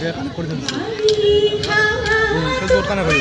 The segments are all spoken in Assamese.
वेगळ्या खाण्याकडे जाऊन खास जोड खाण्याकडे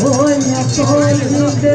হৈ আছে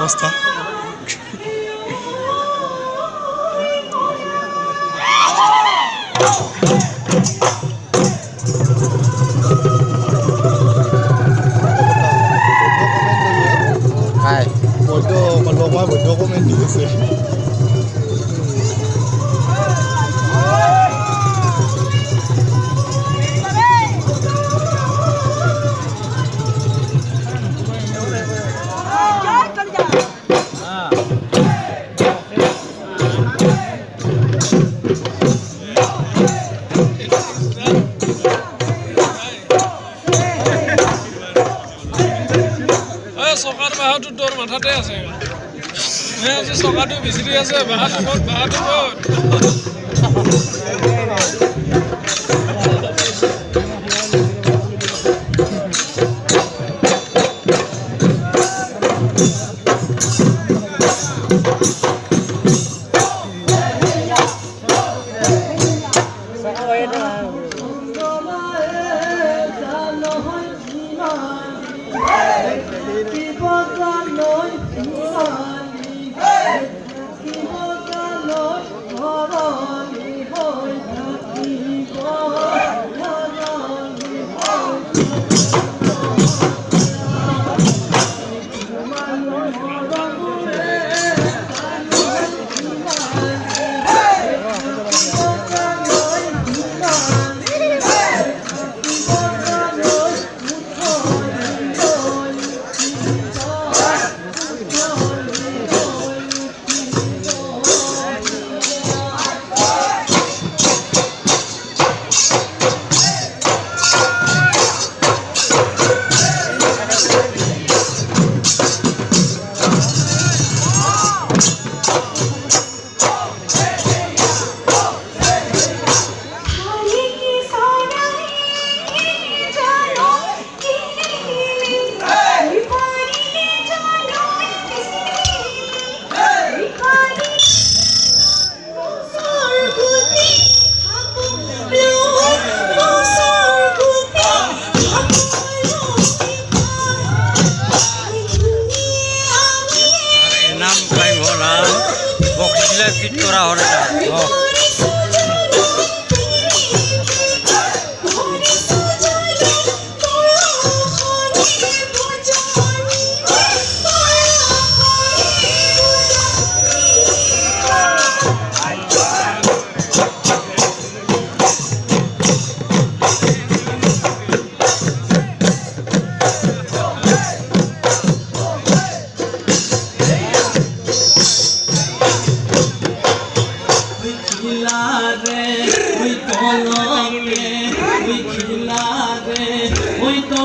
হাইক মাথাতে আছে আছে চকাটো বিচিৰি আছে